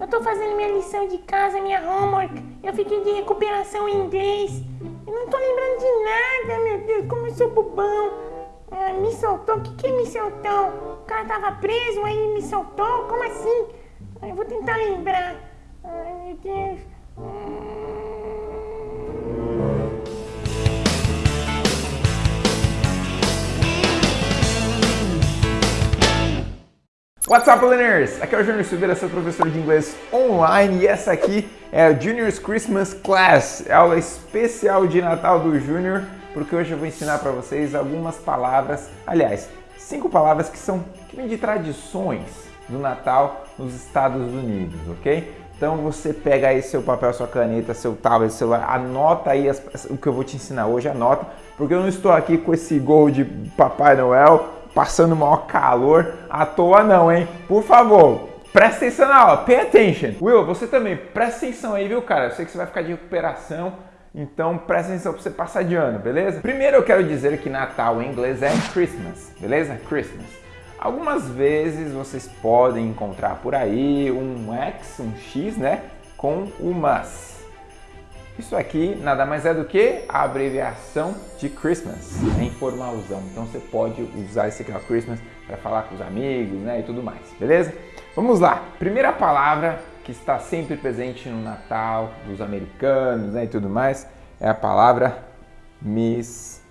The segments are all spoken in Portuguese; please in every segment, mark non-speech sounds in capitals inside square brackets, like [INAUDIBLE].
Eu tô fazendo minha lição de casa, minha homework. Eu fiquei de recuperação em inglês. Eu não tô lembrando de nada, meu Deus, como eu sou bobão. Ah, me soltou? O que, que me soltou? O cara tava preso, aí me soltou? Como assim? Eu vou tentar lembrar. Ai, meu Deus. What's up, learners? Aqui é o Júnior Silveira, seu professor de inglês online e essa aqui é a Junior's Christmas Class, aula especial de Natal do Júnior, porque hoje eu vou ensinar para vocês algumas palavras, aliás, cinco palavras que são que vêm de tradições do Natal nos Estados Unidos, ok? Então você pega aí seu papel, sua caneta, seu tablet, celular, anota aí as, o que eu vou te ensinar hoje, anota, porque eu não estou aqui com esse gol de Papai Noel passando maior calor à toa não, hein? Por favor, presta atenção na aula, pay attention. Will, você também, presta atenção aí, viu, cara? Eu sei que você vai ficar de recuperação, então presta atenção para você passar de ano, beleza? Primeiro eu quero dizer que Natal em inglês é Christmas, beleza? Christmas. Algumas vezes vocês podem encontrar por aí um X, um X, né? Com o. Isso aqui nada mais é do que a abreviação de Christmas, é informalzão. Então você pode usar esse aqui, ó, Christmas, para falar com os amigos, né, e tudo mais, beleza? Vamos lá. Primeira palavra que está sempre presente no Natal dos americanos, né, e tudo mais, é a palavra Miss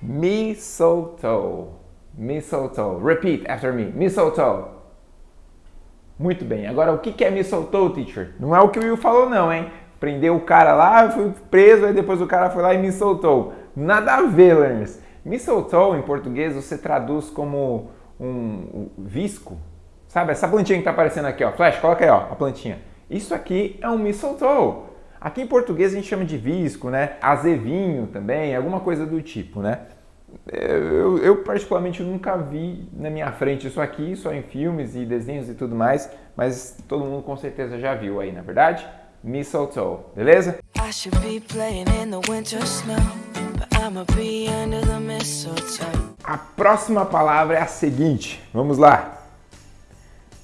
Mistletoe. Mistletoe. Repeat after me. Mistletoe. Muito bem. Agora, o que é me soltou, teacher? Não é o que o Will falou não, hein? Prendeu o cara lá, fui preso, aí depois o cara foi lá e me soltou. Nada a ver, learners. Me soltou, em português, você traduz como um visco. Sabe, essa plantinha que tá aparecendo aqui, ó. Flash, coloca aí, ó, a plantinha. Isso aqui é um me soltou. Aqui em português a gente chama de visco, né? Azevinho também, alguma coisa do tipo, né? Eu, eu, particularmente nunca vi na minha frente isso aqui, só em filmes e desenhos e tudo mais, mas todo mundo com certeza já viu aí, na verdade? Mistletoe, beleza? A próxima palavra é a seguinte, vamos lá.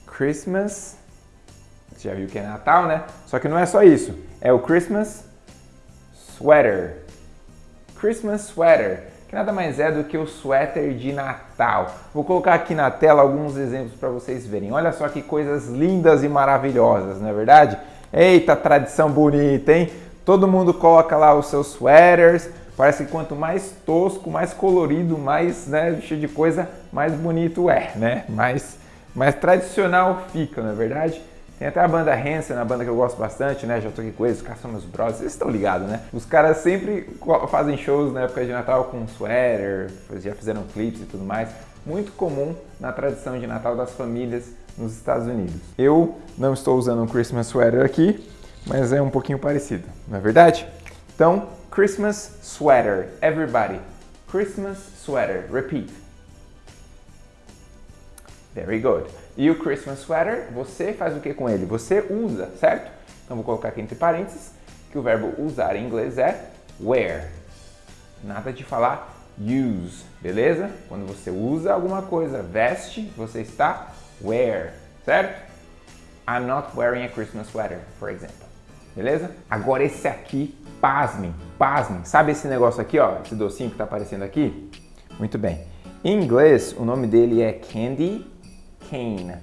Christmas, você já viu que é Natal, né? Só que não é só isso, é o Christmas sweater. Christmas sweater que nada mais é do que o suéter de Natal. Vou colocar aqui na tela alguns exemplos para vocês verem. Olha só que coisas lindas e maravilhosas, não é verdade? Eita, tradição bonita, hein? Todo mundo coloca lá os seus sweaters. Parece que quanto mais tosco, mais colorido, mais né, cheio de coisa, mais bonito é, né? Mais, mais tradicional fica, não é verdade? Tem até a banda Hanson, a banda que eu gosto bastante, né? Já toquei com eles, os caras são meus brothers, vocês estão ligados, né? Os caras sempre fazem shows na época de Natal com sweater, já fizeram clipes e tudo mais. Muito comum na tradição de Natal das famílias nos Estados Unidos. Eu não estou usando um Christmas sweater aqui, mas é um pouquinho parecido, não é verdade? Então, Christmas sweater, everybody. Christmas sweater, repeat. Very good. E o Christmas sweater, você faz o que com ele? Você usa, certo? Então vou colocar aqui entre parênteses que o verbo usar em inglês é wear. Nada de falar use, beleza? Quando você usa alguma coisa, veste, você está wear, certo? I'm not wearing a Christmas sweater, for example. Beleza? Agora esse aqui, pasmem, pasmem. Sabe esse negócio aqui, ó? Esse docinho que está aparecendo aqui? Muito bem. Em inglês, o nome dele é candy cane,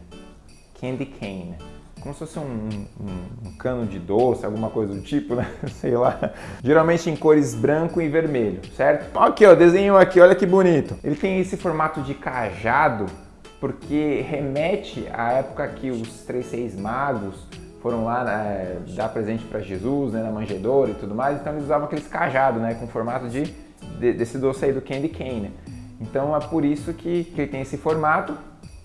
candy cane. Como se fosse um, um, um, cano de doce, alguma coisa do tipo, né? [LAUGHS] Sei lá. Geralmente em cores branco e vermelho, certo? Aqui, ó, desenho aqui, olha que bonito. Ele tem esse formato de cajado porque remete à época que os três seis magos foram lá né, dar presente para Jesus, né, na manjedoura e tudo mais, então eles usavam aqueles cajados, né, com formato de, de, desse doce aí do candy cane. Então é por isso que, que ele tem esse formato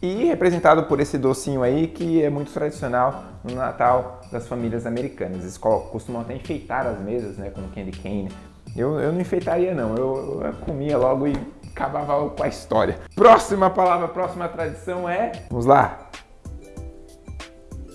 e representado por esse docinho aí que é muito tradicional no Natal das famílias americanas. Eles costumam até enfeitar as mesas né, com candy cane. Eu, eu não enfeitaria não, eu, eu comia logo e acabava com a história. Próxima palavra, próxima tradição é... Vamos lá!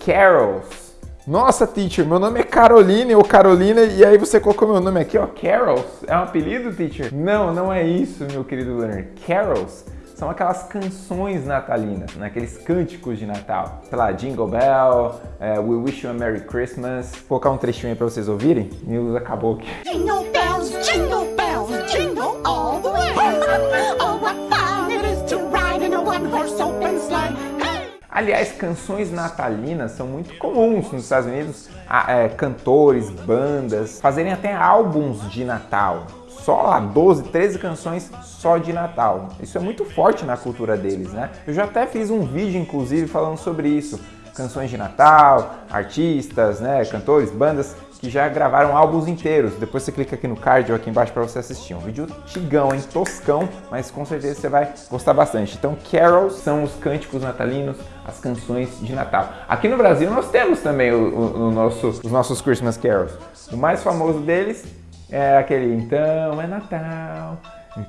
Carols. Nossa, teacher, meu nome é Caroline ou Carolina e aí você colocou meu nome aqui, ó, Carols. É um apelido, teacher? Não, não é isso, meu querido learner. Carols são aquelas canções natalinas, né? aqueles cânticos de Natal. Sei lá, Jingle Bell, é, We Wish You a Merry Christmas. Vou colocar um trechinho aí pra vocês ouvirem. News acabou aqui. Jingle bells, jingle bells, jingle all the way. [LAUGHS] Oh, what fun it is to ride in a one-horse open sleigh. Hey! Aliás, canções natalinas são muito comuns nos Estados Unidos. Ah, é, cantores, bandas fazerem até álbuns de Natal. Só lá 12, 13 canções só de Natal. Isso é muito forte na cultura deles, né? Eu já até fiz um vídeo, inclusive, falando sobre isso. Canções de Natal, artistas, né, cantores, bandas que já gravaram álbuns inteiros. Depois você clica aqui no card ou aqui embaixo para você assistir. Um vídeo tigão, hein? Toscão, mas com certeza você vai gostar bastante. Então, carols são os cânticos natalinos, as canções de Natal. Aqui no Brasil nós temos também o, o, o nosso, os nossos Christmas carols. O mais famoso deles é aquele Então é Natal,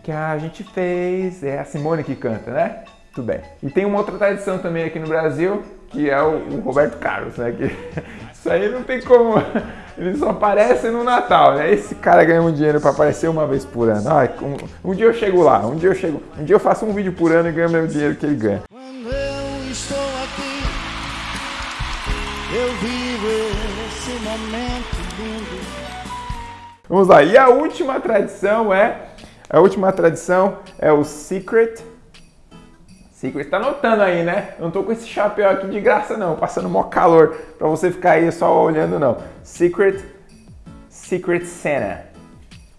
que a gente fez. É a Simone que canta, né? Tudo bem. E tem uma outra tradição também aqui no Brasil, que é o, o Roberto Carlos, né? Que, [LAUGHS] isso aí não tem como. [LAUGHS] Ele só aparece no Natal, né? Esse cara ganha um dinheiro para aparecer uma vez por ano. Ai, um, um, dia eu chego lá, um dia eu chego, um dia eu faço um vídeo por ano e ganho o mesmo dinheiro que ele ganha. Quando eu estou aqui, eu vivo esse momento lindo. Vamos lá. E a última tradição é a última tradição é o secret Secret, tá notando aí, né? Não tô com esse chapéu aqui de graça não, passando mó calor pra você ficar aí só olhando não. Secret, Secret Santa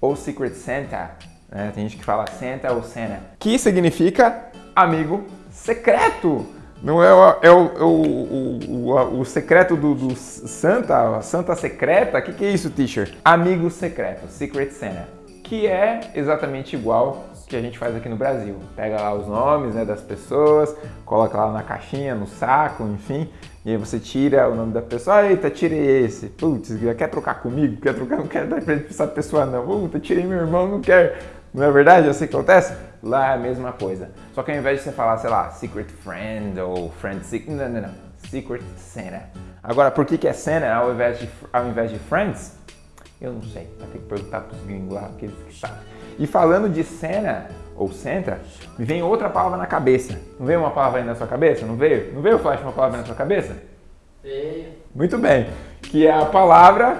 ou Secret Santa, né? Tem gente que fala Santa ou Santa, que significa amigo secreto. Não é, o, é o, é o, o, o, secreto do, do Santa, Santa secreta? O que, que é isso, teacher? Amigo secreto, Secret Santa, que é exatamente igual que a gente faz aqui no Brasil. Pega lá os nomes né, das pessoas, coloca lá na caixinha, no saco, enfim, e aí você tira o nome da pessoa. Eita, tirei esse. Putz, quer trocar comigo? Quer trocar? Não quero dar presente pra essa pessoa, não. Puta, tirei meu irmão, não quero. Não é verdade? Sei o que acontece? Lá é a mesma coisa. Só que ao invés de você falar, sei lá, Secret Friend ou Friend Secret, não, não, não. Secret Santa. Agora, por que, que é Santa ao invés de, ao invés de Friends? Eu não sei. Vai ter que perguntar pros gringos lá, aqueles que sabem. E falando de cena ou Santa, me vem outra palavra na cabeça. Não veio uma palavra aí na sua cabeça? Não veio? Não veio, Flash, uma palavra na sua cabeça? Veio. Muito bem. Que é a palavra.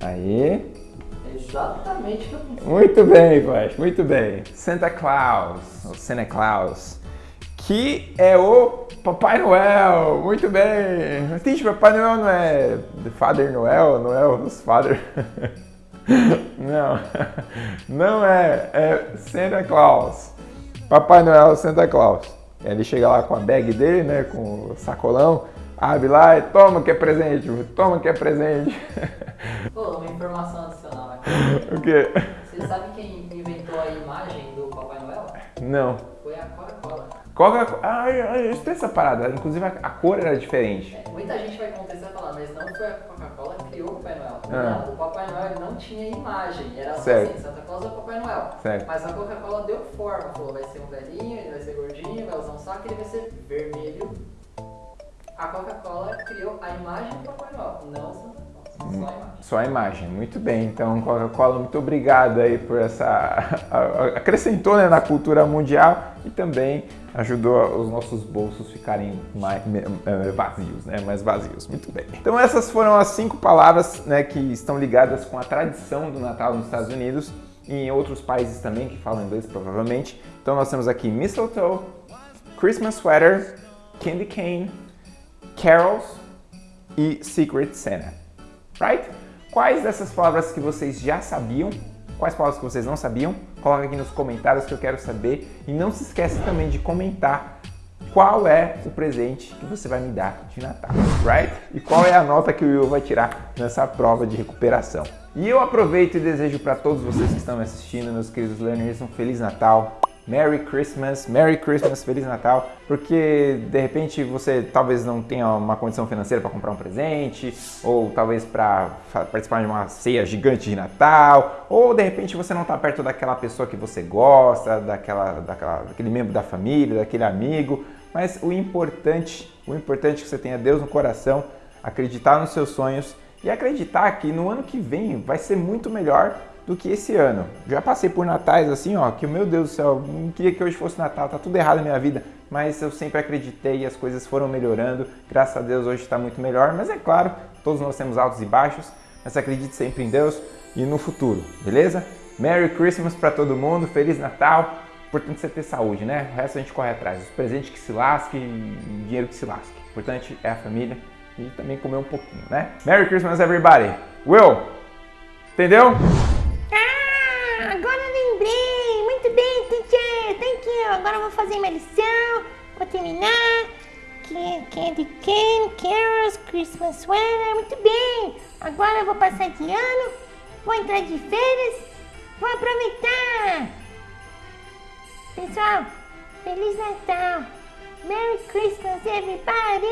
Aí. Exatamente o que eu pensei. Muito bem, Flash, muito bem. Santa Claus, ou Santa Claus, que é o Papai Noel. Muito bem. Gente, Papai Noel não é The Father Noel, [LAUGHS] não é os Father. Não, não é, é Santa Claus. Papai Noel Santa Claus. Ele chega lá com a bag dele, né, com o sacolão, abre lá e toma que é presente, toma que é presente. [LAUGHS] Pô, uma informação adicional. [LAUGHS] O quê? Você sabe quem inventou a imagem do Papai Noel? Não. Foi a Coca-Cola. Coca ah, isso tem essa parada. Inclusive a, cor era diferente. É, muita gente vai contestar e falar, mas não foi a Coca-Cola que criou o Papai Noel. Ah. Não, o Papai Noel não tinha imagem. Era Certo. assim, Santa Claus é o Papai Noel. Certo. Mas a Coca-Cola deu forma. Falou, vai ser um velhinho, ele vai ser gordinho, vai usar um saco ele vai ser vermelho. A Coca-Cola criou a imagem do Papai Noel, não o Santa Claus. Só a imagem. Muito bem. Então, Coca-Cola, muito obrigado aí por essa. acrescentou né, na cultura mundial e também ajudou os nossos bolsos ficarem mais eh, vazios, né? Mais vazios. Muito bem. Então, essas foram as cinco palavras né, que estão ligadas com a tradição do Natal nos Estados Unidos e em outros países também que falam inglês, provavelmente. Então, nós temos aqui mistletoe, Christmas sweater, candy cane, carols e Secret Santa. Right? Quais dessas palavras que vocês já sabiam? Quais palavras que vocês não sabiam? Coloca aqui nos comentários que eu quero saber. E não se esquece também de comentar qual é o presente que você vai me dar de Natal, right? E qual é a nota que o Will vai tirar nessa prova de recuperação. E eu aproveito e desejo para todos vocês que estão me assistindo, meus queridos learners, um Feliz Natal. Merry Christmas, Merry Christmas, Feliz Natal, porque de repente você talvez não tenha uma condição financeira para comprar um presente, ou talvez para participar de uma ceia gigante de Natal, ou de repente você não está perto daquela pessoa que você gosta, daquela, daquela, daquele membro da família, daquele amigo, mas o importante, o importante é que você tenha Deus no coração, acreditar nos seus sonhos e acreditar que no ano que vem vai ser muito melhor do que esse ano. Já passei por natais assim, ó, que meu Deus do céu, não queria que hoje fosse Natal, tá tudo errado na minha vida, mas eu sempre acreditei e as coisas foram melhorando. Graças a Deus hoje está muito melhor, mas é claro, todos nós temos altos e baixos, mas acredite sempre em Deus e no futuro, beleza? Merry Christmas para todo mundo, Feliz Natal. Importante você ter saúde, né? O resto a gente corre atrás. Os presentes que se lasque dinheiro que se lasque. O importante é a família e também comer um pouquinho, né? Merry Christmas, everybody! Will, entendeu? Agora eu vou fazer minha lição. Vou terminar. Can- Candy cane, carols, Christmas sweater. Muito bem. Agora eu vou passar de ano. Vou entrar de férias. Vou aproveitar. Pessoal, Feliz Natal. Merry Christmas, everybody.